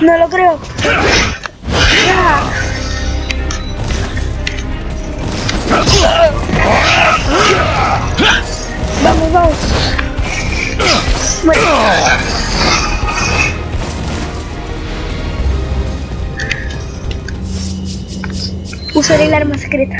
No lo creo. Vamos, vamos. Bueno. Usaré el arma secreta.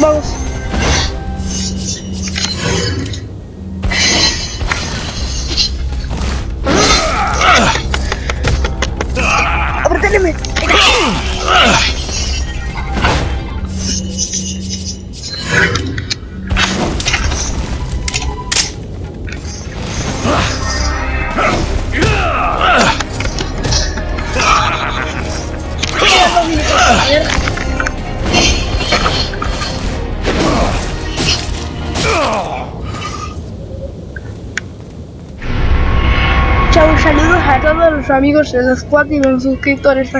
Vamos. Chao, saludos a todos los amigos de los squad y los suscriptores.